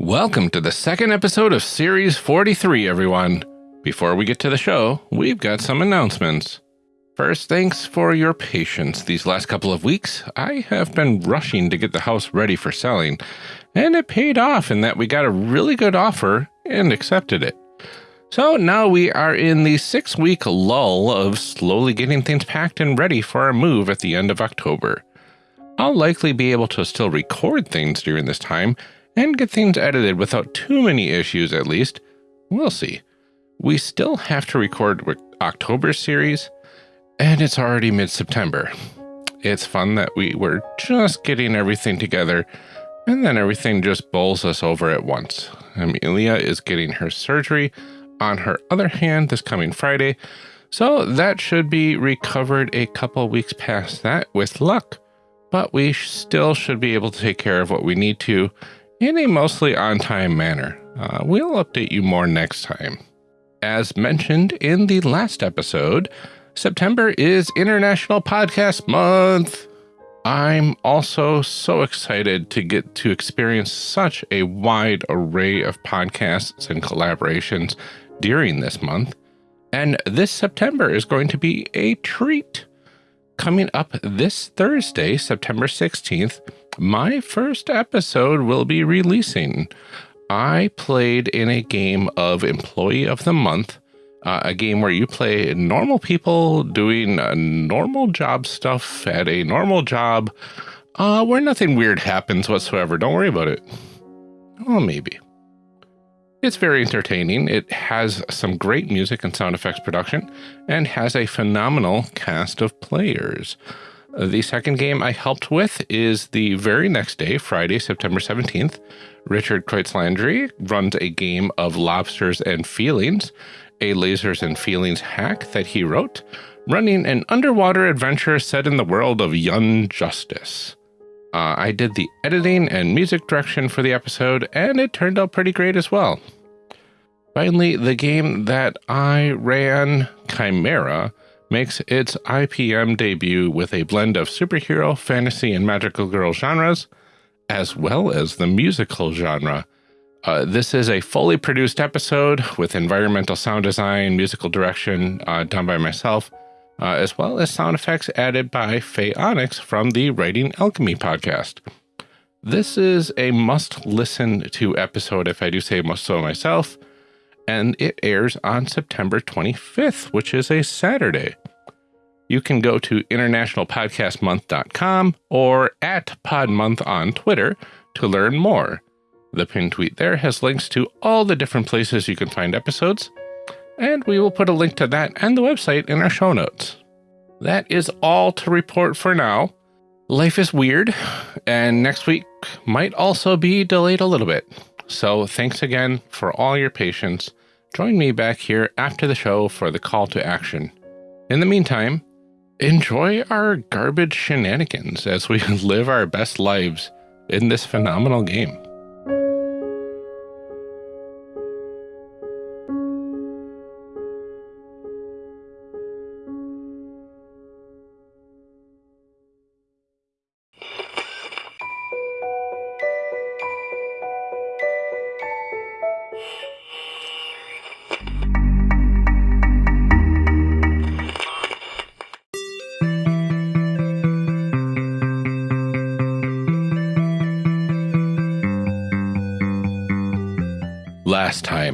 Welcome to the second episode of Series 43, everyone. Before we get to the show, we've got some announcements. First, thanks for your patience these last couple of weeks. I have been rushing to get the house ready for selling, and it paid off in that we got a really good offer and accepted it. So now we are in the six week lull of slowly getting things packed and ready for our move at the end of October. I'll likely be able to still record things during this time and get things edited without too many issues at least. We'll see. We still have to record October series, and it's already mid-September. It's fun that we were just getting everything together, and then everything just bowls us over at once. Amelia is getting her surgery on her other hand this coming Friday, so that should be recovered a couple weeks past that with luck. But we still should be able to take care of what we need to in a mostly on-time manner. Uh, we'll update you more next time. As mentioned in the last episode, September is International Podcast Month. I'm also so excited to get to experience such a wide array of podcasts and collaborations during this month. And this September is going to be a treat. Coming up this Thursday, September 16th, my first episode will be releasing. I played in a game of Employee of the Month, uh, a game where you play normal people doing uh, normal job stuff at a normal job uh, where nothing weird happens whatsoever. Don't worry about it. Well, maybe. It's very entertaining. It has some great music and sound effects production and has a phenomenal cast of players. The second game I helped with is the very next day, Friday, September 17th. Richard Kreutzlandry runs a game of Lobsters and Feelings, a lasers and feelings hack that he wrote, running an underwater adventure set in the world of Young Justice. Uh, I did the editing and music direction for the episode, and it turned out pretty great as well. Finally, the game that I ran, Chimera, makes its IPM debut with a blend of superhero, fantasy, and magical girl genres, as well as the musical genre. Uh, this is a fully produced episode with environmental sound design, musical direction uh, done by myself, uh, as well as sound effects added by Faye Onyx from the Writing Alchemy podcast. This is a must listen to episode, if I do say so myself and it airs on September 25th, which is a Saturday. You can go to internationalpodcastmonth.com or at podmonth on Twitter to learn more. The pinned tweet there has links to all the different places you can find episodes, and we will put a link to that and the website in our show notes. That is all to report for now. Life is weird, and next week might also be delayed a little bit. So thanks again for all your patience Join me back here after the show for the call to action. In the meantime, enjoy our garbage shenanigans as we live our best lives in this phenomenal game.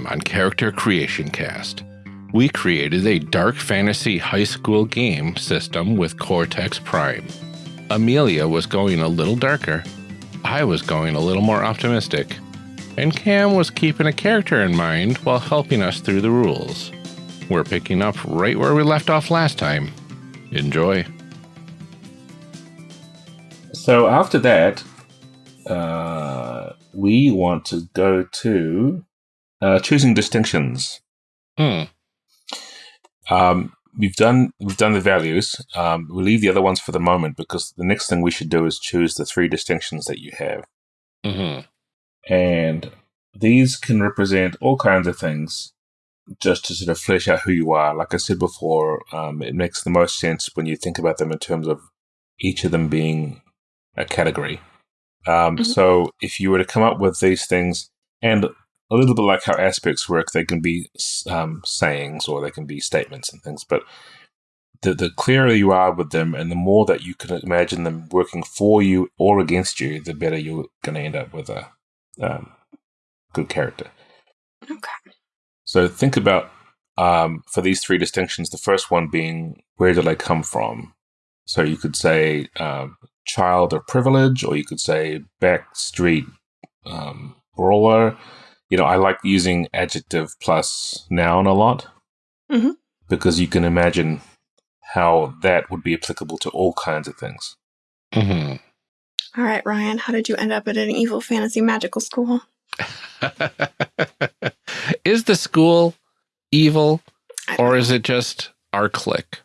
Time on Character Creation Cast, we created a dark fantasy high school game system with Cortex Prime. Amelia was going a little darker, I was going a little more optimistic, and Cam was keeping a character in mind while helping us through the rules. We're picking up right where we left off last time. Enjoy. So after that, uh, we want to go to uh, choosing distinctions. Hmm. Um, we've done we've done the values. Um, we'll leave the other ones for the moment because the next thing we should do is choose the three distinctions that you have. Mm-hmm. And these can represent all kinds of things just to sort of flesh out who you are. Like I said before, um, it makes the most sense when you think about them in terms of each of them being a category. Um, mm-hmm. So if you were to come up with these things And a little bit like how aspects work, they can be um, sayings or they can be statements and things. But the, the clearer you are with them and the more that you can imagine them working for you or against you, the better you're going to end up with a um, good character. Okay. So think about um, for these three distinctions, the first one being where do they come from? So you could say um, child of privilege, or you could say backstreet um, brawler. You know, I like using adjective plus noun a lot Mhm. because you can imagine how that would be applicable to all kinds of things. hmm All right, Ryan, how did you end up at an evil fantasy magical school? is the school evil or is it just our clique?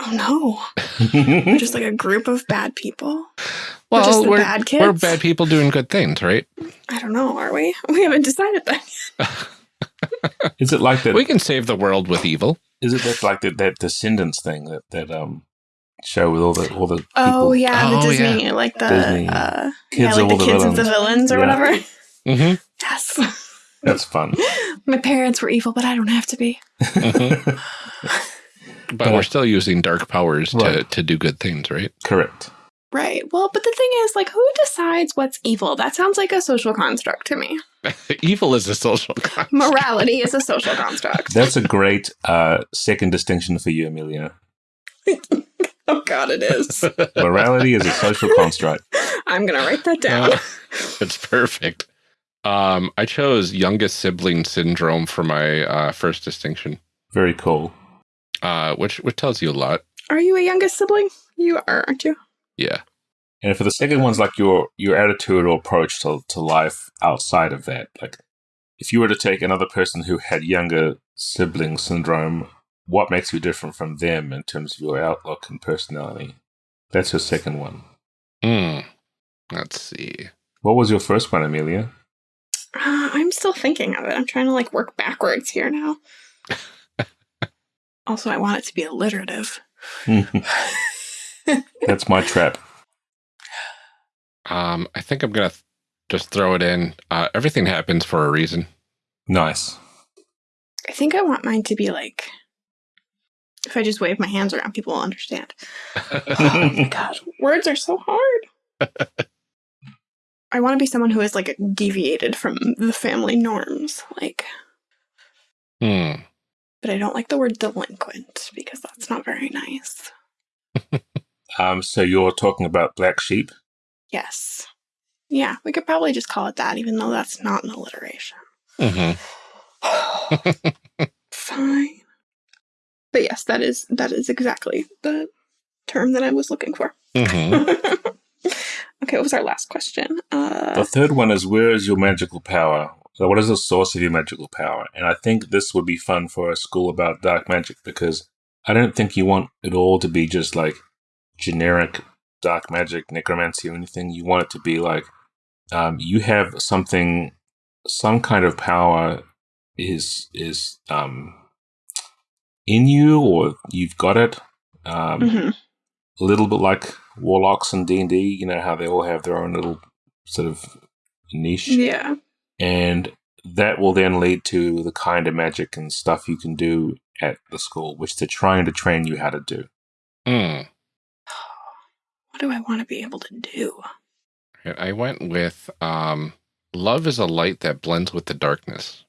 Oh no. We're just like a group of bad people. We're Well, just the we're, bad kids. we're bad people doing good things, right? I don't know, are we? We haven't decided that. Is it like that? We can save the world with evil. Is it that like that, that Descendants thing that that um show with all the all the people? Oh yeah, the Oh, Disney, like the Disney. uh, Kids yeah, like all the the kids of the villains. villains or Yeah. whatever. hmm Yes. That's fun. My parents were evil, but I don't have to be. Mhm. But Yeah. we're still using dark powers to, Right. to do good things, right? Correct. Right. Well, but the thing is, like, who decides what's evil? That sounds like a social construct to me. evil is a social concept. Morality is a social construct. That's a great uh, second distinction for you, Amelia. Oh God, it is. Morality is a social construct. I'm gonna write that down. Uh, it's perfect. Um, I chose youngest sibling syndrome for my uh, first distinction, Very cool. Uh, which which tells you a lot. Are you a youngest sibling? You are, aren't you? Yeah. And for the second one's like your your attitude or approach to, to life outside of that. Like if you were to take another person who had younger sibling syndrome, what makes you different from them in terms of your outlook and personality? That's your second one. Hmm. Let's see. What was your first one, Amelia? Uh, I'm still thinking of it. I'm trying to like work backwards here now. also, I want it to be alliterative. That's my trap. Um, I think I'm gonna th- just throw it in. Uh, everything happens for a reason. Nice. I think I want mine to be like. If I just wave my hands around, people will understand. Oh my god, words are so hard. I want to be someone who is like deviated from the family norms, like. Hmm. But I don't like the word delinquent because that's not very nice. Um, so you're talking about black sheep? Yes. Yeah, we could probably just call it that, even though that's not an alliteration. Mm -hmm. Fine. But yes, that is that is exactly the term that I was looking for. hmm okay, what was our last question? Uh, The third one is where is your magical power? So what is the source of your magical power? And I think this would be fun for a school about dark magic because I don't think you want it all to be just like generic dark magic, necromancy, or anything. You want it to be like um, you have something, some kind of power is is um, in you, or you've got it. Um, mhm. a little bit like warlocks and D and D. You know how they all have their own little sort of niche, Yeah. And that will then lead to the kind of magic and stuff you can do at the school, which they're trying to train you how to do. Hmm. What do I want to be able to do? I went with um, love is a light that blends with the darkness.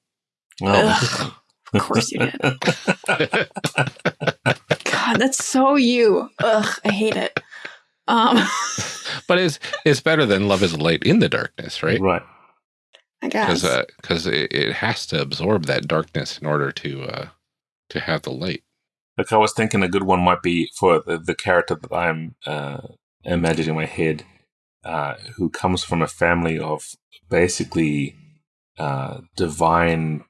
Ugh. Of course you did. God, that's so you. Ugh, I hate it. Um, But it's it's better than love is a light in the darkness, right? right. I guess. Because because it, it has to absorb that darkness in order to uh, to have the light. Like I was thinking, a good one might be for the, the character that I'm uh, imagining in my head, uh, who comes from a family of basically uh, divine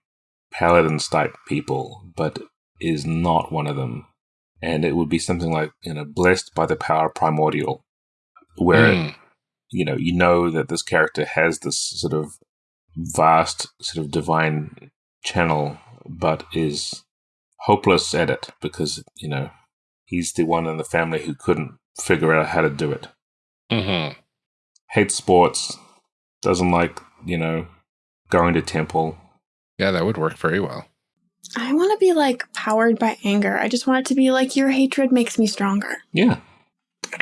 paladins type people, but is not one of them. And it would be something like you know, blessed by the power primordial, where Hmm. you know you know that this character has this sort of vast sort of divine channel, but is hopeless at it because you know he's the one in the family who couldn't figure out how to do it. Mhm. Hates sports, doesn't like you know going to temple. Yeah, that would work very well. I want to be like powered by anger. I just want it to be like your hatred makes me stronger. Yeah.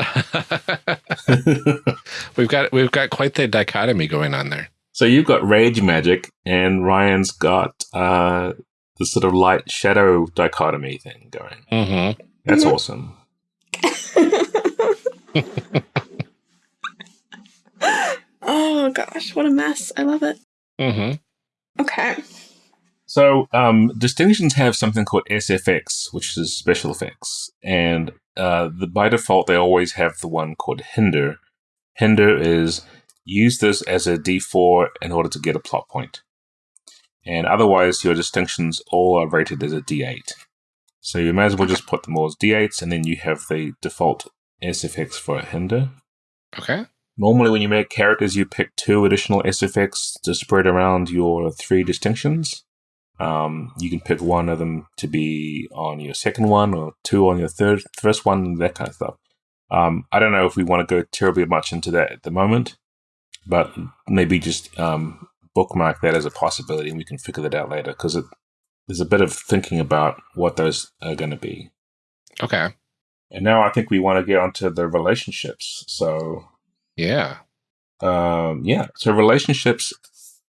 we've got we've got quite the dichotomy going on there. So you've got rage magic, and Ryan's got uh, the sort of light shadow dichotomy thing going. Mm-hmm. That's Mhm. awesome. oh gosh, what a mess. I love it. Mm-hmm. Okay. So um, distinctions have something called SFX, which is special effects, and uh, the, by default they always have the one called hinder. Hinder is use this as a D4 in order to get a plot point, and otherwise your distinctions all are rated as a D8. So you may as well just put them all as D8s, and then you have the default SFX for a hinder. Okay. Normally, when you make characters, you pick two additional SFX to spread around your three distinctions. Um, you can pick one of them to be on your second one, or two on your third, first one, that kind of stuff. Um, I don't know if we want to go terribly much into that at the moment, but maybe just um, bookmark that as a possibility, and we can figure that out later because there's a bit of thinking about what those are going to be. Okay. And now I think we want to get onto the relationships. So Yeah. um, yeah. So relationships,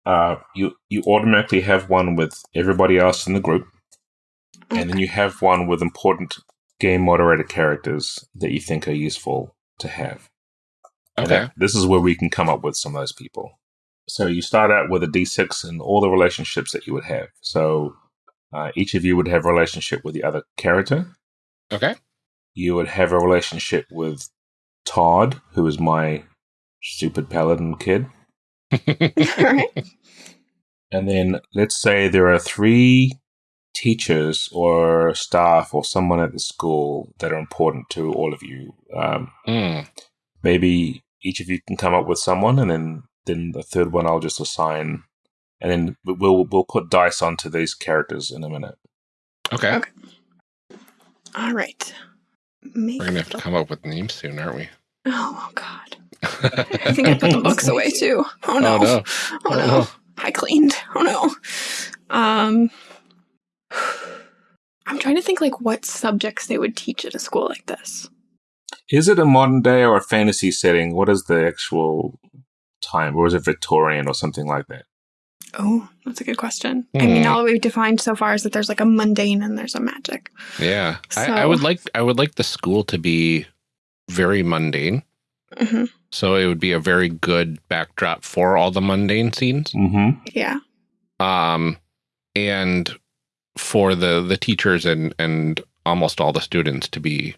uh, you you automatically have one with everybody else in the group, and then you have one with important game moderator characters that you think are useful to have. And Okay. this is where we can come up with some of those people. So you start out with a d6 and all the relationships that you would have. So uh, each of you would have a relationship with the other character. Okay. You would have a relationship with Todd, who is my stupid paladin kid. And then let's say there are three teachers or staff or someone at the school that are important to all of you. Um, Mm. maybe each of you can come up with someone, and then then the third one I'll just assign, and then we'll we'll put dice onto these characters in a minute. Okay. Okay. All right. Make We're gonna have to come up with names soon, aren't we? Oh, oh God. I think I put the books away too. Oh no. Oh no. Oh Oh, no. no. I cleaned. Oh no. Um I'm trying to think like what subjects they would teach at a school like this. Is it a modern day or a fantasy setting? What is the actual time, or is it Victorian or something like that? Oh, that's a good question. I mean, Hmm. all we've defined so far is that there's like a mundane and there's a magic. Yeah. I, I would like I would like the school to be very mundane. hmm So it would be a very good backdrop for all the mundane scenes. Mm-hmm. Yeah. Um and for the the teachers and and almost all the students to be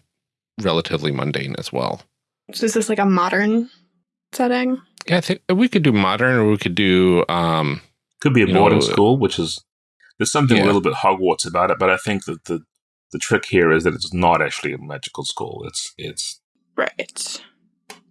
relatively mundane as well. So is this like a modern setting? Yeah, I think we could do modern or we could do um Could be a You know, boarding uh, school, which is there's something Yeah. a little bit Hogwarts about it, but I think that the the trick here is that it's not actually a magical school. It's it's Right.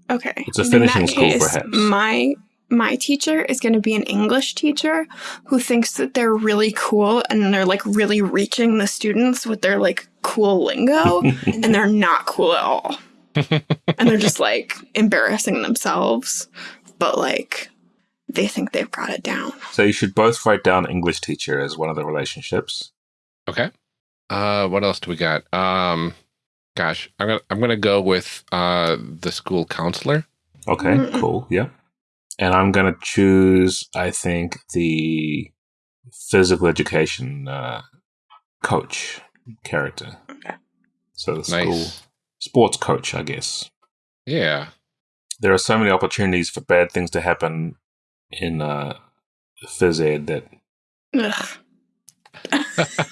Okay. It's a finishing school, case, perhaps. My my teacher is going to be an English teacher who thinks that they're really cool and they're like really reaching the students with their like cool lingo and they're not cool at all. and they're just like embarrassing themselves, but like they think they've got it down. so you should both write down English teacher as one of the relationships. Okay. Uh, what else do we got? Um, gosh, I'm gonna I'm gonna go with uh the school counselor. Okay, Mm. cool. Yeah. And I'm going to choose, I think, the physical education uh, coach character. Okay. So the school Nice. sports coach, I guess. Yeah. There are so many opportunities for bad things to happen in uh, phys ed that Ugh.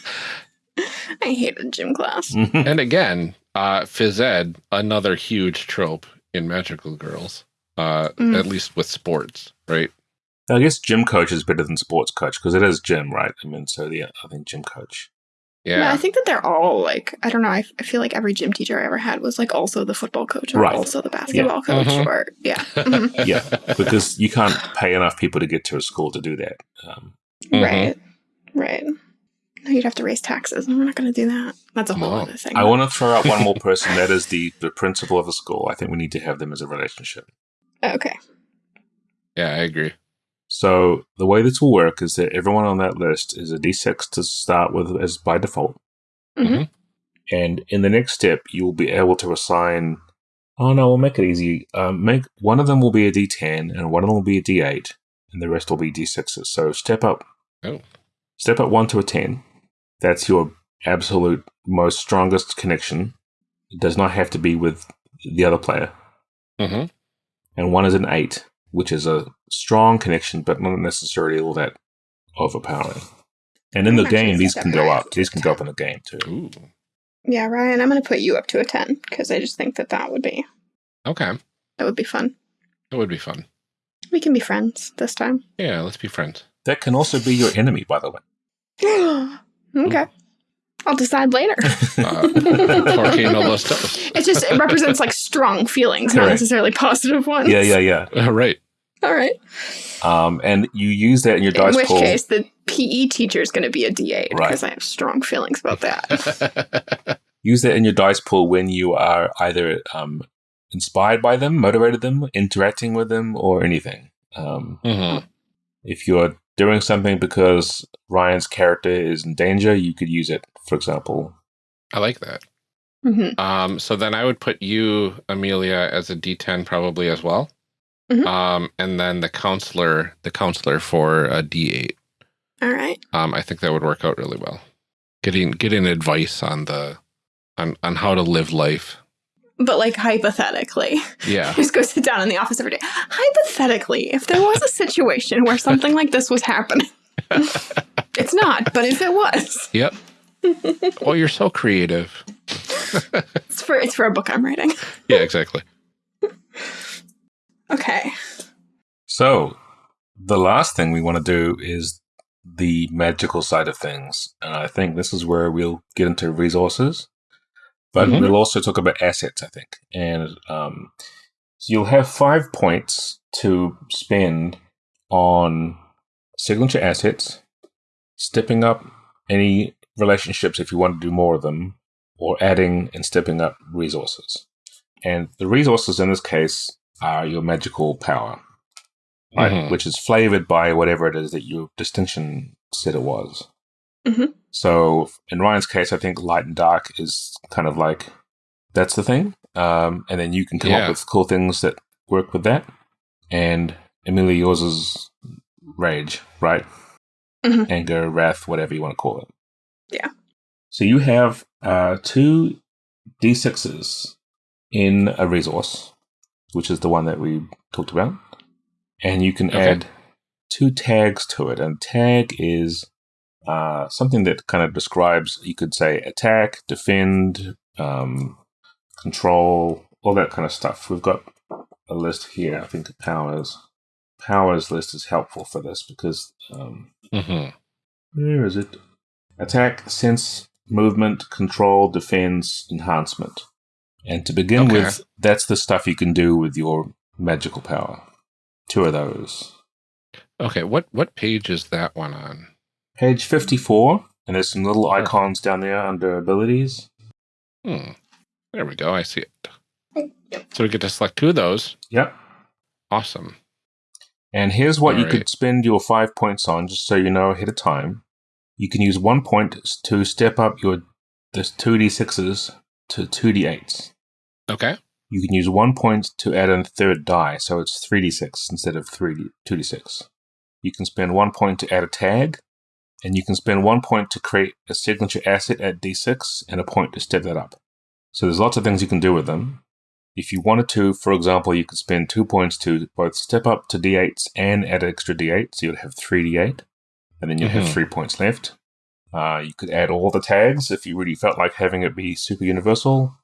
I hated gym class. and again, uh, phys ed, another huge trope in magical girls. Uh, Mm. at least with sports, right? I guess gym coach is better than sports coach because it is gym, right? I mean, so yeah, I think gym coach. Yeah. Yeah. I think that they're all like I don't know. I, I feel like every gym teacher I ever had was like also the football coach or Right. also the basketball coach Mhm. or yeah, Mhm. Yeah, because you can't pay enough people to get to a school to do that. Um, Mhm. right, right. No, You'd have to raise taxes, and we're not going to do that. That's a whole No. other thing. I want to throw out one more person. That is the, the principal of the school. I think we need to have them as a relationship. Okay. yeah, I agree. So the way this will work is that everyone on that list is a d6 to start with as by default. Mhm. And in the next step, you will be able to assign. Oh no, we'll make it easy. Um, make one of them will be a d10, and one of them will be a d8, and the rest will be d6s. So step up. Oh. Step up one to a ten. That's your absolute most strongest connection. It does not have to be with the other player. hmm And one is an eight, which is a strong connection, but not necessarily all that overpowering. And in I'm the game, these can go up up. These can go up in the game too. Ooh. Yeah, Ryan, I'm going to put you up to a 10 because I just think that that would be Okay. that would be fun. That would be fun. We can be friends this time. Yeah, let's be friends. That can also be your enemy, by the way. okay. I'll decide later. Uh, Porque no los dos. It just it represents like strong feelings, not Correct. necessarily positive ones. Yeah, yeah, yeah. Uh, right. All right. Um, and you use that in your dice In which pool. case, the PE teacher is going to be a D8 Right. because I have strong feelings about that. Use that in your dice pool when you are either um, inspired by them, motivated them, interacting with them, or anything. Um, hmm if you're doing something because Ryan's character is in danger, you could use it. For example, I like that. hmm Um, so then I would put you, Amelia, as a D10 probably as well. Mhm. Um, and then the counselor, the counselor for a D8. All right. Um, I think that would work out really well. Getting getting advice on the on on how to live life. But like hypothetically, Yeah. just go sit down in the office every day. Hypothetically, if there was a situation where something like this was happening, it's not. But if it was, Yep. oh, you're so creative. it's for it's for a book I'm writing. Yeah, exactly. Okay. so the last thing we want to do is the magical side of things, and I think this is where we'll get into resources, but Mhm. we'll also talk about assets. I think, and um, so you'll have five points to spend on signature assets, stepping up any relationships if you want to do more of them, or adding and stepping up resources. And the resources in this case are your magical power, right? Mhm. Which is flavored by whatever it is that your distinction said it was. Mhm. So in Ryan's case, I think light and dark is kind of like that's the thing. Um, and then you can come Yeah. up with cool things that work with that. And Amelia, yours is rage, right? Mhm. Anger, wrath, whatever you want to call it. Yeah. So you have uh, two d6s in a resource, which is the one that we talked about. And you can Okay. add two tags to it. And tag is uh, something that kind of describes, you could say, attack, defend, um, control, all that kind of stuff. We've got a list here. I think powers. Powers list is helpful for this because um, hmm where is it? Attack, sense, movement, control, defense, enhancement. And to begin Okay. with, that's the stuff you can do with your magical power. Two of those. Okay. What what page is that one on? Page 54, and there's some little icons down there under abilities. Hmm. There we go. I see it. So we get to select two of those. Yep. Awesome. And here's what you Alright. could spend your five points on, just so you know ahead of time. You can use one point to step up your this 2d6s to 2d8s. Okay. You can use one point to add a third die, so it's 3d6 instead of 3D, 2d6. You can spend one point to add a tag, and you can spend one point to create a signature asset at d6 and a point to step that up. So there's lots of things you can do with them. If you wanted to, for example, you could spend two points to both step up to d8s and add an extra d8, so you'd have 3d8, and then you'd have Mhm. three points left. Uh, you could add all the tags if you really felt like having it be super universal,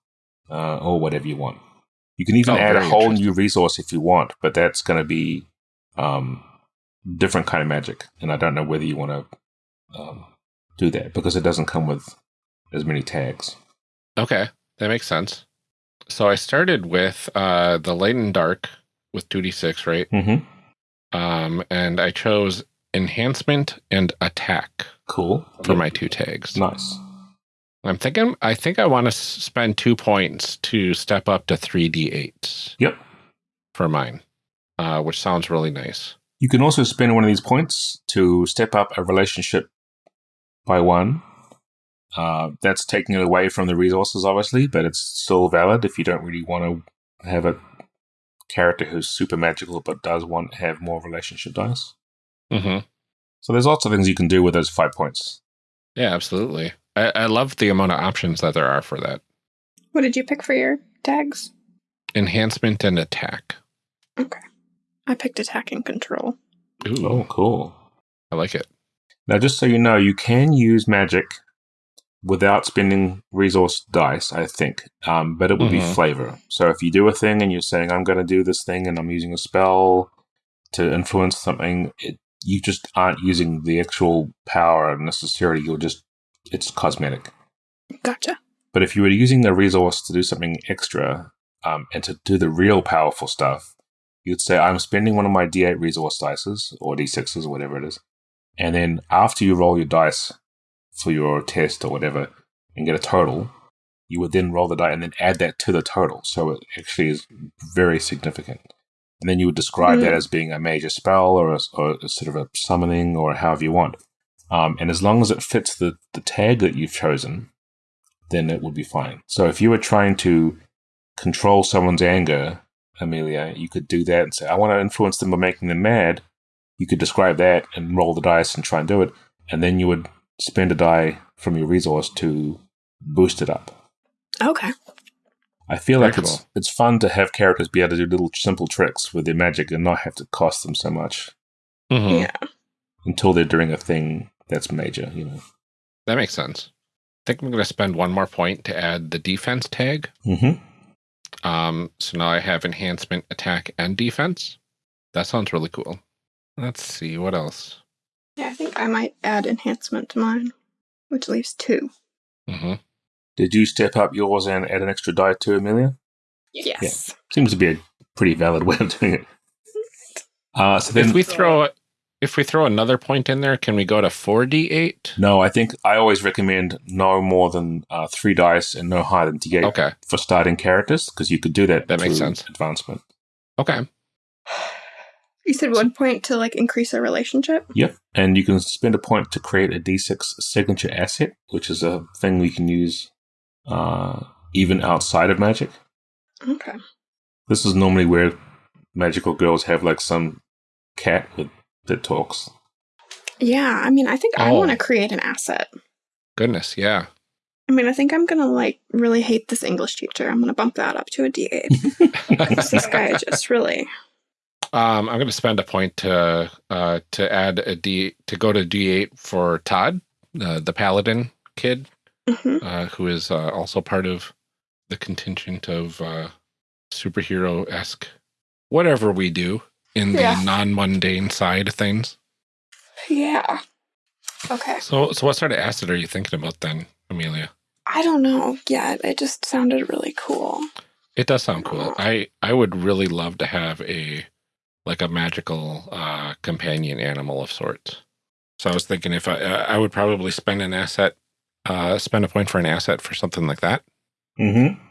uh, or whatever you want. You can even Oh, add a whole new resource if you want, but that's going to be um, different kind of magic, and I don't know whether you want to um, do that because it doesn't come with as many tags. Okay. That makes sense. So I started with uh, the light and dark with 2d6, right? Mm-hmm. Um, and I chose enhancement and attack Cool for my two tags. nice. I'm thinking, I think I want to spend two points to step up to 3d8s Yep. for mine, uh, which sounds really nice. You can also spend one of these points to step up a relationship by one. Uh, that's taking it away from the resources, obviously, but it's still valid if you don't really want to have a character who's super magical but does want to have more relationship dice. hmm So there's lots of things you can do with those five points. Yeah, absolutely. I, I love the amount of options that there are for that. What did you pick for your tags? Enhancement and attack. Okay. I picked attack and control. Ooh, Oh, cool. I like it. Now, just so you know, you can use magic without spending resource dice, I think, um, but it would be Mhm. flavor. So if you do a thing and you're saying, I'm going to do this thing and I'm using a spell to influence something, it, you just aren't using the actual power necessarily. You're just, it's cosmetic. Gotcha. But if you were using the resource to do something extra um, and to do the real powerful stuff, you'd say, I'm spending one of my D8 resource dices or D6s or whatever it is. And then after you roll your dice for your test or whatever and get a total, you would then roll the die and then add that to the total. So it actually is very significant. And then you would describe that Mm. as being a major spell or a, or a sort of a summoning or however you want. Um, and as long as it fits the, the tag that you've chosen, then it would be fine. So if you were trying to control someone's anger, Amelia, you could do that and say, I want to influence them by making them mad. You could describe that and roll the dice and try and do it. And then you would spend a die from your resource to boost it up. Okay. I feel Very like it's cool. it's fun to have characters be able to do little simple tricks with their magic and not have to cost them so much Mhm. Yeah. until they're doing a thing that's major, you know. That makes sense. I think I'm going to spend one more point to add the defense tag. Mm-hmm. Um, so now I have enhancement, attack, and defense. That sounds really cool. Let's see what else. Yeah, I think I might add enhancement to mine, which leaves two. hmm Did you step up yours and add an extra die to Amelia? Yes. Seems to be a pretty valid way of doing it. Uh, so then, If we throw if we throw another point in there, can we go to four d eight? no, I think I always recommend no more than uh, three dice and no higher than D8 Okay. for starting characters because you could do that. That makes sense. Advancement. Okay. You said one point to like increase a relationship. Yep. And you can spend a point to create a D6 signature asset, which is a thing we can use uh, even outside of magic. Okay. This is normally where magical girls have like some cat with that talks. Yeah, I mean, I think I Oh. want to create an asset. Goodness, yeah. I mean, I think I'm gonna like really hate this English teacher. I'm gonna bump that up to a D8. this guy just really. Um, I'm going to spend a point to uh, to add a D to go to D8 for Todd, uh, the paladin kid, Mhm. uh, who is uh, also part of the contingent of uh, superhero esque whatever we do in the Yeah. non mundane side of things. Yeah. Okay. So, so what sort of asset are you thinking about then, Amelia? I don't know yet. It just sounded really cool. It does sound cool. I I would really love to have a like a magical uh, companion animal of sorts. So I was thinking if I I would probably spend an asset, uh, spend a point for an asset for something like that. Mm-hmm.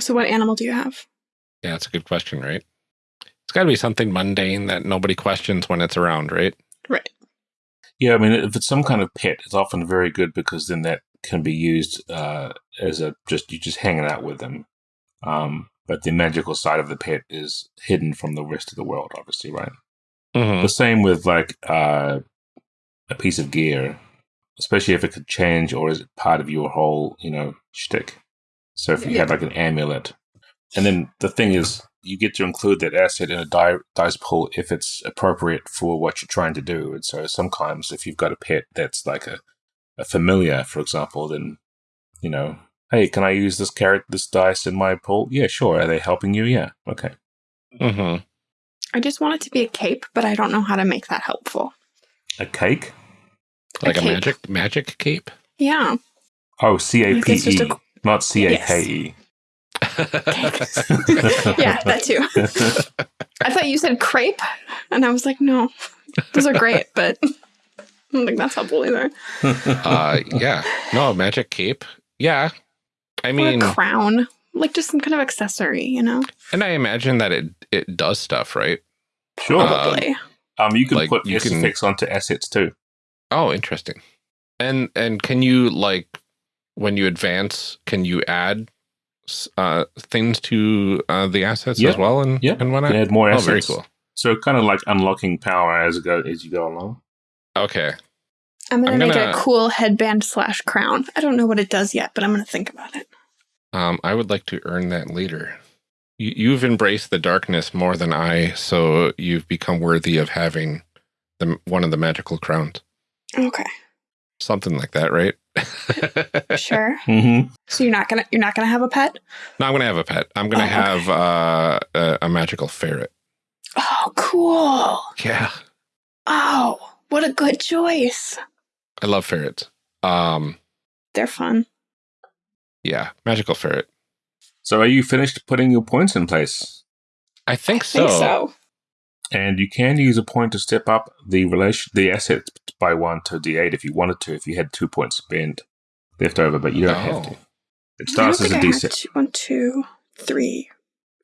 So, what animal do you have? Yeah, that's a good question, right? It's got to be something mundane that nobody questions when it's around, right? Right. Yeah, I mean, if it's some kind of pet, it's often very good because then that can be used uh, as a just you just hanging out with them. Um, but the magical side of the pet is hidden from the rest of the world, obviously, right? Mm-hmm. The same with like uh, a piece of gear, especially if it could change or is it part of your whole, you know, shtick. So if you had like an amulet, and then the thing is, you get to include that asset in a die, dice pool if it's appropriate for what you're trying to do. And so sometimes if you've got a pet that's like a, a familiar, for example, then you know, hey, can I use this carrot, this dice in my pool? Yeah, sure. Are they helping you? Yeah, okay. Mm-hmm. I just want it to be a cape, but I don't know how to make that helpful. A cake? Like a, cape. magic magic cape. Yeah. Oh, C A Like P it's just E, a- not C A K E. Yeah, that too. I thought you said crepe, and I was like, no, those are great, but I don't think that's helpful either. uh, yeah. No, magic cape. Yeah. I mean, or a crown, like just some kind of accessory, you know? and I imagine that it it does stuff, right? Sure. Uh, Probably. Um, you can Like, put you can- effects onto assets too. Oh, interesting. And and can you like when you advance, can you add s- uh, things to uh, the assets Yeah. as well and Yeah, and You whatnot? can add more Oh, assets. very cool. So kind of like unlocking power as you go as you go along. Okay. I'm gonna I'm make gonna- a cool headband slash crown. I don't know what it does yet, but I'm gonna think about it. Um, I would like to earn that later. You, you've embraced the darkness more than I, so you've become worthy of having the one of the magical crowns. Okay, Something like that, right? sure. Mm-hmm. So you're not gonna you're not gonna have a pet? no, I'm gonna have a pet. I'm gonna Oh, okay. have uh, a, a magical ferret. Oh, cool. Yeah, Oh, what a good choice. I love ferrets. Um, They're fun. yeah, magical ferret. So are you finished putting your points in place? I think I so. think so. And you can use a point to step up the relation the assets by one to D8 if you wanted to, if you had two points spent left over, but you don't have to. Oh. It starts as don't a think I had D6. two- One, two, three,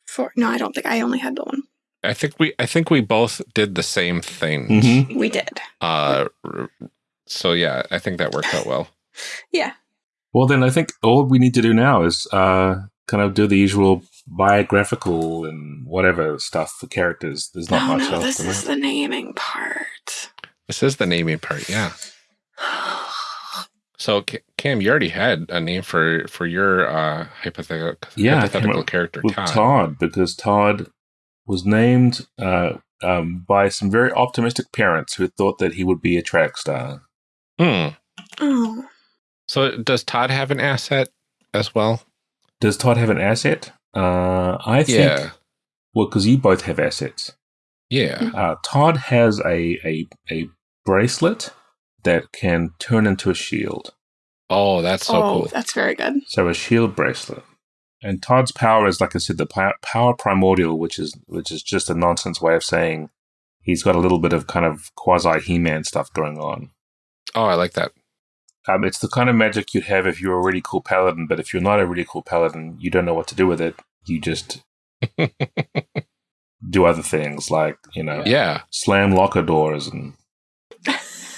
four. No, I don't think I only had the one. I think we I think we both did the same thing. Mhm. We did. Uh, so yeah, I think that worked out well. Yeah. Well, then I think all we need to do now is uh, kind of do the usual biographical and whatever stuff for characters. There's not oh much no, else this is it. the naming part. This is the naming part. Yeah. So Ca- Cam, you already had a name for for your uh, hypothetical Yeah, hypothetical character with Todd. Todd. because Todd was named uh, um, by some very optimistic parents who thought that he would be a track star. Hmm. oh, So does Todd have an asset as well? Does Todd have an asset? Uh, I think. Yeah. Well, because you both have assets. Yeah. Uh, Todd has a, a a bracelet that can turn into a shield. Oh, that's so oh, cool. that's very good. So a shield bracelet. And Todd's power is, like I said, the power, power primordial, which is which is just a nonsense way of saying he's got a little bit of kind of quasi He-Man stuff going on. Oh, I like that. Um, it's the kind of magic you'd have if you were a really cool paladin, but if you're not a really cool paladin, you don't know what to do with it. You just do other things, like you know, Yeah. slam locker doors and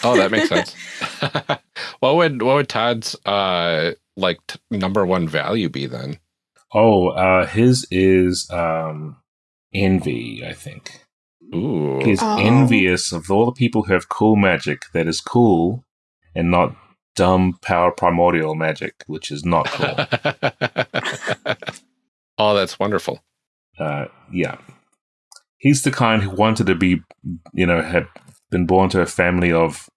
Oh, that makes sense. what would what would Todd's uh like t- number one value be then? oh, uh, his is um, envy. I think Ooh. he's Oh. envious of all the people who have cool magic that is cool and not dumb power primordial magic, which is not cool. oh, that's wonderful. uh, yeah, he's the kind who wanted to be, you know, had been born to a family of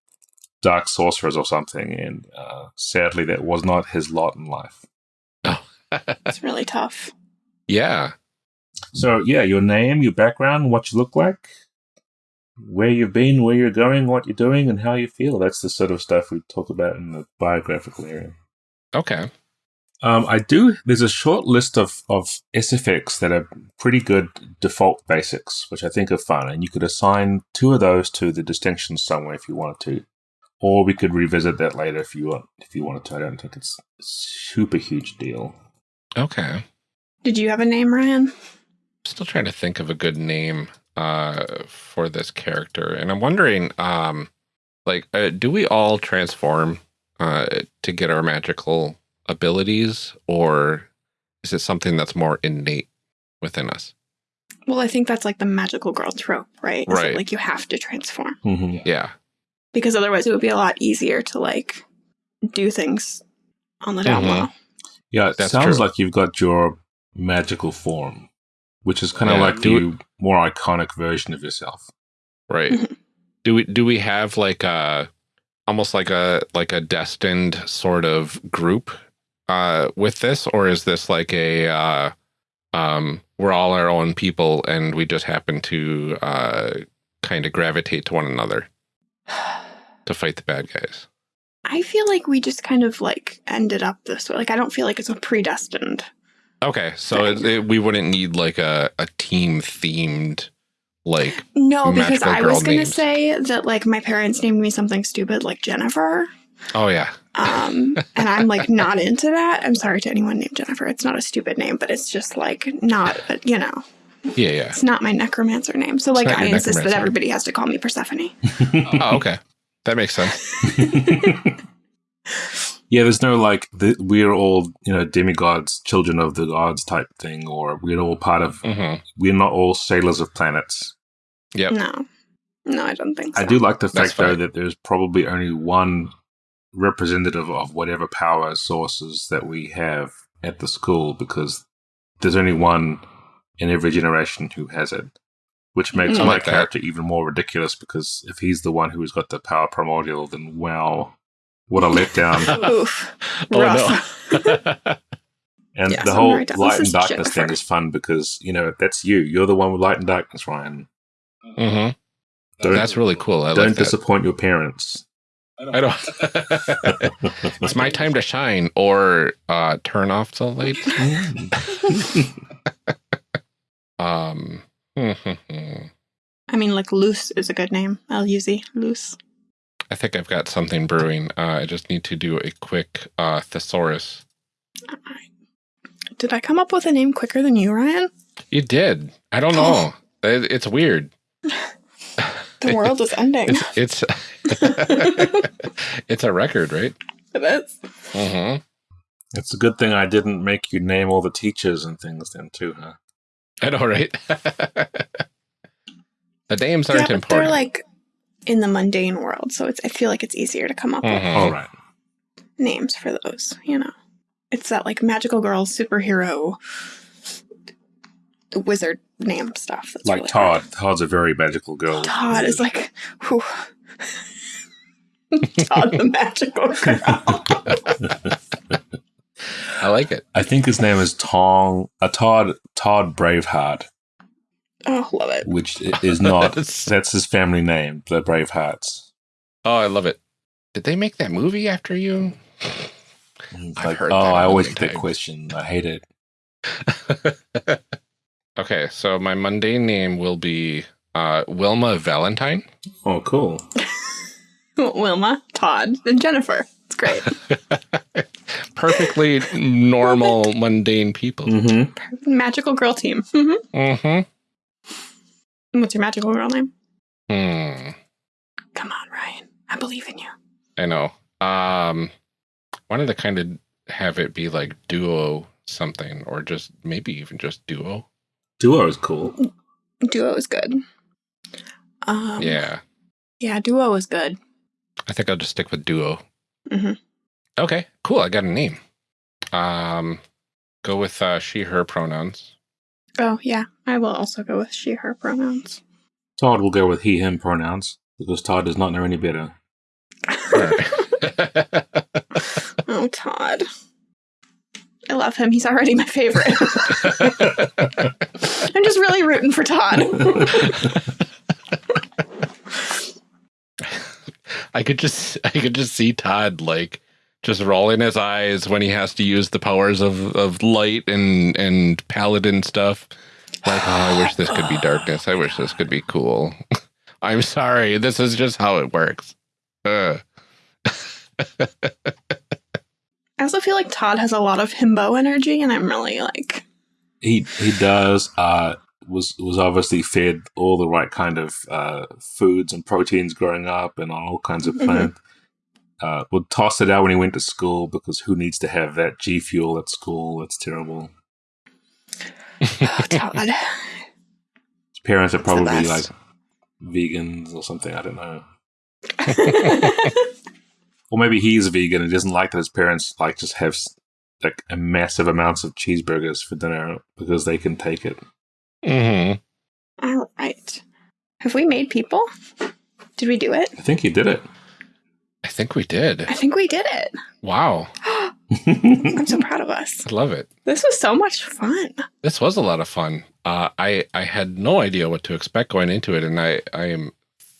dark sorcerers or something, and uh, sadly, that was not his lot in life. It's really tough. yeah. So, yeah, your name, your background, what you look like, where you've been, where you're going, what you're doing, and how you feel. That's the sort of stuff we talk about in the biographical area. Okay. Um, I do. There's a short list of of SFX that are pretty good default basics, which I think are fun, and you could assign two of those to the distinctions somewhere if you wanted to, or we could revisit that later if you want. If you wanted to, I don't think it's a super huge deal. Okay. Did you have a name, Ryan? Still trying to think of a good name uh for this character. And I'm wondering um like uh, do we all transform uh to get our magical abilities or is it something that's more innate within us? Well, I think that's like the magical girl trope, right? Is Right. like you have to transform Mm-hmm. Yeah. because otherwise it would be a lot easier to like do things on the down Mhm. low. Yeah, it That's sounds true. like you've got your magical form, which is kind of Yeah, like do the more iconic version of yourself. Right. Mhm. Do we do we have like a almost like a like a destined sort of group uh with this or is this like a uh um we're all our own people and we just happen to uh kind of gravitate to one another to fight the bad guys? I feel like we just kind of like ended up this way. Like I don't feel like it's a predestined. Okay, so it, it, we wouldn't need like a a team themed like No, because I was going to names. say that like my parents named me something stupid like Jennifer. oh yeah. Um, and I'm like not into that. I'm sorry to anyone named Jennifer. It's not a stupid name, but it's just like not, you know. Yeah, yeah. It's not my necromancer name. So like I insist that everybody has to call me Persephone. oh, okay. That makes sense. yeah, there's no like the, we're all you know demigods, children of the gods type thing, or we're all part of. hmm We're not all sailors of planets. Yep. No. No, I don't think so. I do like the fact though that there's probably only one representative of whatever power sources that we have at the school because there's only one in every generation who has it. Which makes Mm. my Like that. character even more ridiculous because if he's the one who's got the power primordial, then wow, what a letdown. Oof. Oh, no. And Yeah, the so whole Mary Douglas light and is darkness thing is fun because, you know, that's you. You're the one with light and darkness, Ryan. hmm Don't, That's really cool. I don't like that. disappoint your parents. I don't. it's my time to shine, or uh, turn off the lights. Um. I I mean, like Luz is a good name. L U Z Luz. I think I've got something brewing. Uh, I just need to do a quick uh, thesaurus. Did I come up with a name quicker than you, Ryan? You did. I don't know. It, it's weird. The world is ending. It's it's it's a record, right? it is. hmm It's a good thing I didn't make you name all the teachers and things then, too, huh? I know, right? the names aren't but important. they're like in the mundane world, so it's. I feel like it's easier to come up with Mhm. All right. names for those. You know, it's that like magical girl, superhero, wizard name stuff. That's Like really Todd. hard. Todd's a very magical girl. Todd is like, whew. Todd the magical girl. I like it. I think his name is Tong, uh, Todd, Todd Braveheart, Oh, love it. which is not, That's- that's his family name, the Bravehearts. Oh, I love it. Did they make that movie after you? And I've like, heard oh, that a I always million get that question. I hate it. Okay, so my mundane name will be uh, Wilma Valentine. Oh, cool. Wilma, Todd, and Jennifer. It's great. Perfectly normal, mundane people. Mm-hmm. magical girl team. hmm Mm-hmm. What's your magical girl name? Hmm. Come on, Ryan. I believe in you. I know. Um, wanted to kind of have it be like duo something, or just maybe even just duo. Duo is cool. Duo is good. Um, Yeah, Yeah, duo is good. I think I'll just stick with duo. Mhm. Okay, cool. I got a name. Um, go with uh, she/her pronouns. Oh, yeah. I will also go with she, her pronouns. Todd will go with he, him pronouns because Todd does not know any better. Oh, Todd. I love him. He's already my favorite. I'm just really rooting for Todd. I could just I could just see Todd like just rolling his eyes when he has to use the powers of, of light and and paladin stuff. Like, oh, I wish this could be darkness. I wish this could be cool. I'm sorry. This is just how it works. Uh, I also feel like Todd has a lot of himbo energy, and I'm really like, He he does. Uh, was was obviously fed all the right kind of uh, foods and proteins growing up, and on all kinds of Mhm. plant. Uh, would toss it out when he went to school because who needs to have that G fuel at school? That's terrible. oh, Todd. His parents are probably like vegans or something. I don't know. Or maybe he's a vegan and doesn't like that his parents like just have like a massive amounts of cheeseburgers for dinner because they can take it. Mm-hmm. All right. Have we made people? Did we do it? I think he did it. I think we did. I think we did it. Wow. I'm so proud of us. I love it. This was so much fun. This was a lot of fun. Uh, I I had no idea what to expect going into it, and I I am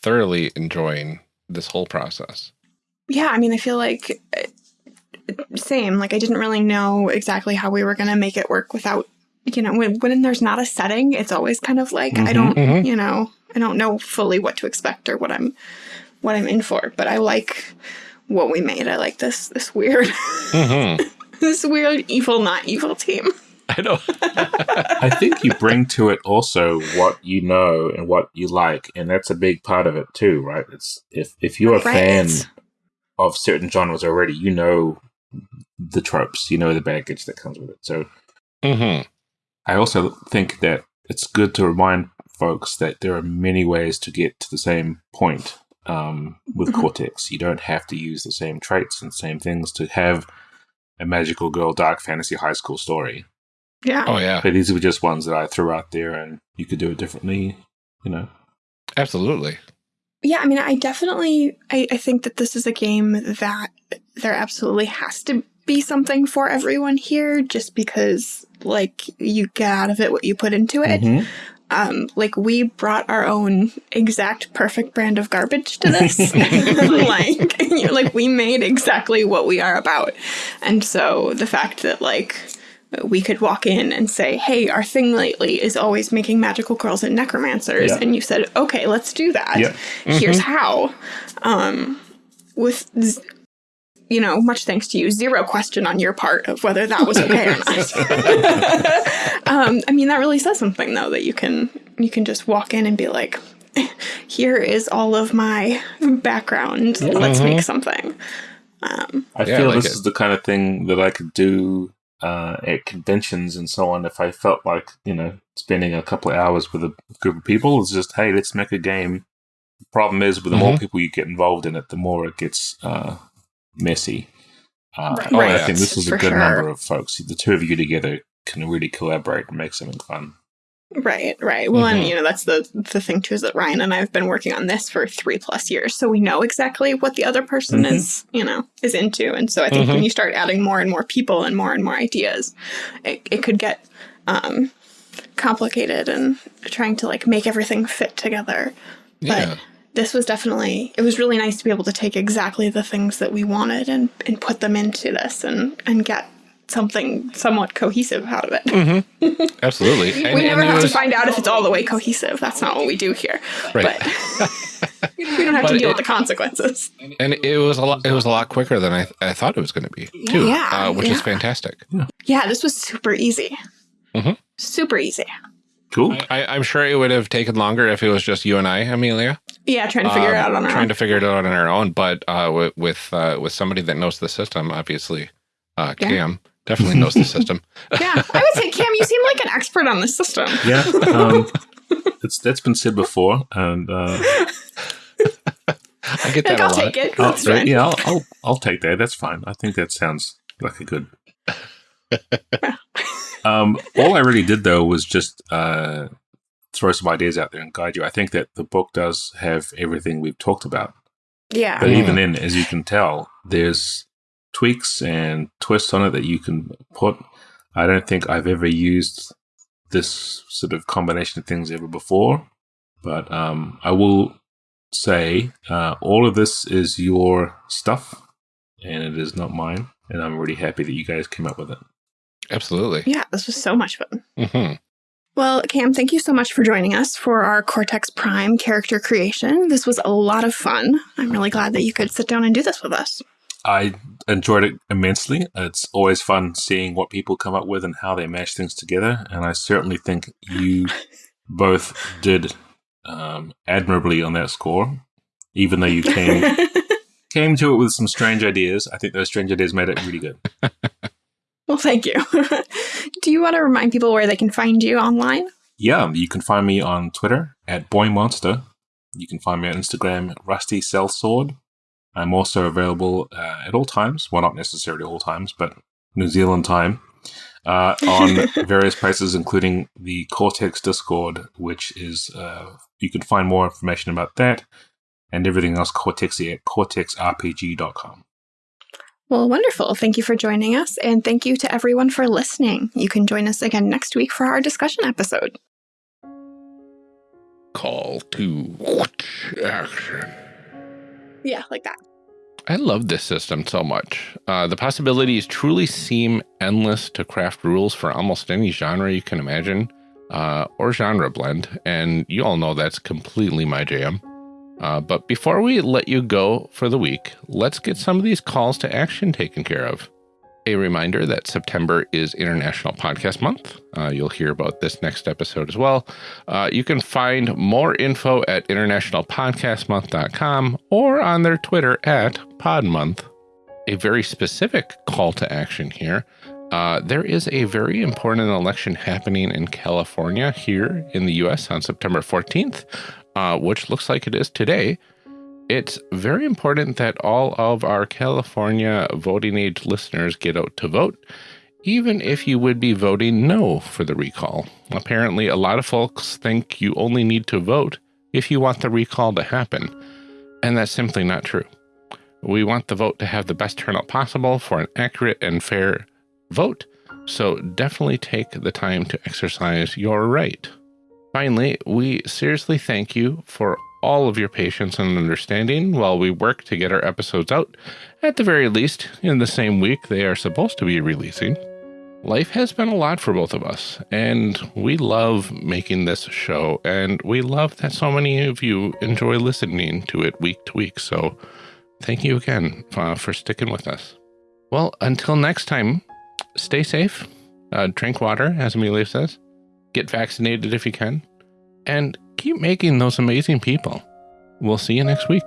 thoroughly enjoying this whole process. Yeah, I mean, I feel like uh, same. Like I didn't really know exactly how we were going to make it work without, you know, when when there's not a setting, it's always kind of like I Mhm, don't, mhm. you know, I don't know fully what to expect or what I'm what I'm in for. But I like what we made. I like this this weird hmm this weird evil not evil team. I know. I think you bring to it also what you know and what you like, and that's a big part of it too, right? It's if if you're a Right. fan of certain genres already, you know the tropes, you know the baggage that comes with it. So hmm I also think that it's good to remind folks that there are many ways to get to the same point um, with Mhm. Cortex. You don't have to use the same traits and same things to have a magical girl dark fantasy high school story. Yeah. Oh, yeah. But these were just ones that I threw out there, and you could do it differently. You know, Absolutely. Yeah, I mean, I definitely, I, I think that this is a game that there absolutely has to be something for everyone here, just because, like, you get out of it what you put into it. Mhm. Um, like, we brought our own exact perfect brand of garbage to this. like, you know, like, we made exactly what we are about. And so the fact that, like, we could walk in and say, hey, our thing lately is always making magical girls and necromancers. Yeah. And you said, okay, let's do that. Yeah. Here's how. Um, with, z- you know, much thanks to you, zero question on your part of whether that was okay or not. um, I mean, that really says something, though, that you can you can just walk in and be like, here is all of my background. Let's make something. Um, I Yeah, feel like this it. is the kind of thing that I could do uh, at conventions and so on. If I felt like you know spending a couple of hours with a group of people, it's just hey, let's make a game. The problem is, with the more Mhm. people you get involved in it, the more it gets uh, messy. Uh, Right. and Oh, I think this is a good sure. number of folks. The two of you together can really collaborate and make something fun. Right, right. Well, Mhm. and you know that's the the thing too is that Ryan and I have been working on this for three plus years, so we know exactly what the other person Mhm. is, you know, is into. And so I think Mhm. when you start adding more and more people and more and more ideas, it, it could get um, complicated and trying to like make everything fit together. Yeah. This was definitely it was really nice to be able to take exactly the things that we wanted and and put them into this and and get something somewhat cohesive out of it. hmm Absolutely. And, we never have was- to find out if it's all the way cohesive. That's not what we do here. Right. But we don't have But to deal it- with the consequences. and it was a lot. It was a lot quicker than I, I thought it was going to be, too. Yeah, uh, which is fantastic. Yeah, this was super easy. Mhm. Super easy. Cool. I, I'm sure it would have taken longer if it was just you and I, Amelia. Yeah, trying to figure it out um, on our trying own. to figure it out on our own. But uh, with with, uh, with somebody that knows the system, obviously, uh, Yeah. Cam definitely knows the system. yeah, I would say, Cam, you seem like an expert on the system. Yeah, um, it's that's been said before, and uh, I get Like, that a I'll lot. take it. I'll, That's fine. yeah, I'll, I'll I'll take that. That's fine. I think that sounds like a good. um, all I really did though was just uh, throw some ideas out there and guide you. I think that the book does have everything we've talked about, Yeah. but Mm. even then, as you can tell, there's tweaks and twists on it that you can put. I don't think I've ever used this sort of combination of things ever before, but um, I will say uh, all of this is your stuff and it is not mine. And I'm really happy that you guys came up with it. Absolutely. Yeah, this was so much fun. hmm Well, Cam, thank you so much for joining us for our Cortex Prime character creation. This was a lot of fun. I'm really glad that you could sit down and do this with us. I enjoyed it immensely. It's always fun seeing what people come up with and how they mash things together. And I certainly think you both did um, admirably on that score, even though you came came to it with some strange ideas. I think those strange ideas made it really good. well, thank you. do you want to remind people where they can find you online? Yeah, you can find me on Twitter at Boy Monster. You can find me on Instagram at Rusty Cell Sword. I'm also available uh, at all times. Well, not necessarily all times, but New Zealand time. Uh, on various places, including the Cortex Discord, which is, uh, you can find more information about that and everything else Cortexy at cortexrpg.com. Well, wonderful. Thank you for joining us, and thank you to everyone for listening. You can join us again next week for our discussion episode. Call to action. Yeah, like that. I love this system so much. Uh, the possibilities truly seem endless to craft rules for almost any genre you can imagine, uh, or genre blend, and you all know that's completely my jam. Uh, but before we let you go for the week, let's get some of these calls to action taken care of. A reminder that September is International Podcast Month. Uh, you'll hear about this next episode as well. Uh, you can find more info at internationalpodcastmonth.com or on their Twitter at PodMonth. A very specific call to action here. Uh, there is a very important election happening in California here in the US on September 14th, uh, which looks like it is today it's very important that all of our California voting age listeners get out to vote, even if you would be voting no for the recall. Apparently, a lot of folks think you only need to vote if you want the recall to happen, and that's simply not true. We want the vote to have the best turnout possible for an accurate and fair vote, so definitely take the time to exercise your right. Finally, we seriously thank you for all of your patience and understanding while we work to get our episodes out, at the very least, in the same week they are supposed to be releasing. Life has been a lot for both of us, and we love making this show, and we love that so many of you enjoy listening to it week to week. So, thank you again uh, for sticking with us. Well, until next time, stay safe, uh, drink water, as Amelia says, get vaccinated if you can, and keep making those amazing people. We'll see you next week.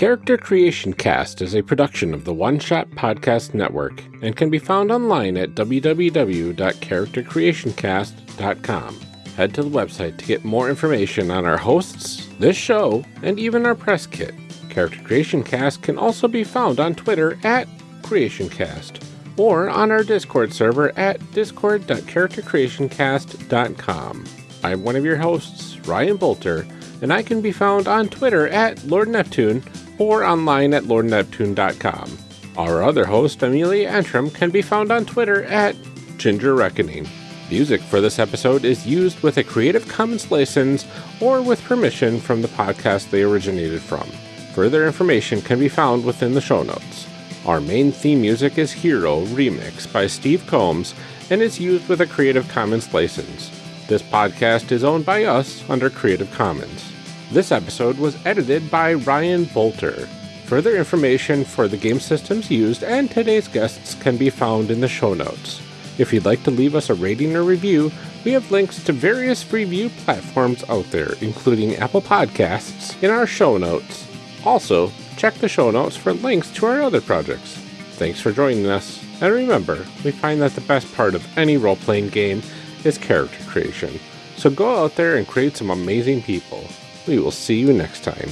Character Creation Cast is a production of the One Shot Podcast Network and can be found online at www.charactercreationcast.com. Head to the website to get more information on our hosts, this show, and even our press kit. Character Creation Cast can also be found on Twitter at CreationCast or on our Discord server at discord.charactercreationcast.com. I'm one of your hosts, Ryan Boelter, and I can be found on Twitter at Lord Neptune or online at lordneptune.com. Our other host, Amelia Antrim, can be found on Twitter at Ginger Reckoning. Music for this episode is used with a Creative Commons license or with permission from the podcast they originated from. Further information can be found within the show notes. Our main theme music is Hero Remix by Steve Combs and is used with a Creative Commons license. This podcast is owned by us under Creative Commons. This episode was edited by Ryan Boelter. Further information for the game systems used and today's guests can be found in the show notes. If you'd like to leave us a rating or review, we have links to various review platforms out there, including Apple Podcasts, in our show notes. Also, check the show notes for links to our other projects. Thanks for joining us, and remember, we find that the best part of any role playing game is character creation. So go out there and create some amazing people. We will see you next time.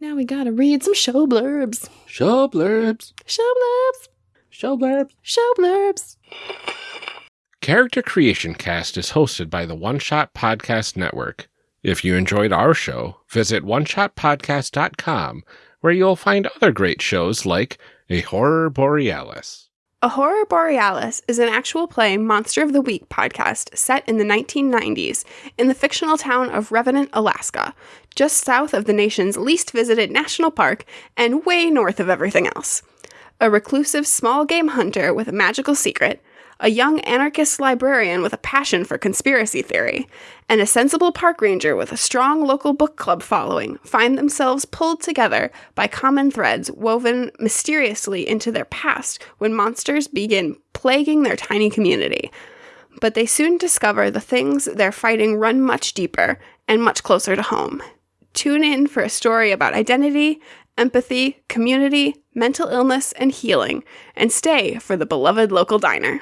Now we gotta read some show blurbs. Show blurbs. Show blurbs. Show blurbs. Show blurbs. Character Creation Cast is hosted by the One Shot Podcast Network. If you enjoyed our show, visit oneshotpodcast.com, where you'll find other great shows like A Horror Borealis. A Horror Borealis is an actual play Monster of the Week podcast set in the 1990s in the fictional town of Revenant, Alaska, just south of the nation's least visited national park and way north of everything else. A reclusive small game hunter with a magical secret, a young anarchist librarian with a passion for conspiracy theory, and a sensible park ranger with a strong local book club following find themselves pulled together by common threads woven mysteriously into their past when monsters begin plaguing their tiny community. But they soon discover the things they're fighting run much deeper and much closer to home. Tune in for a story about identity, empathy, community, mental illness, and healing, and stay for the beloved local diner.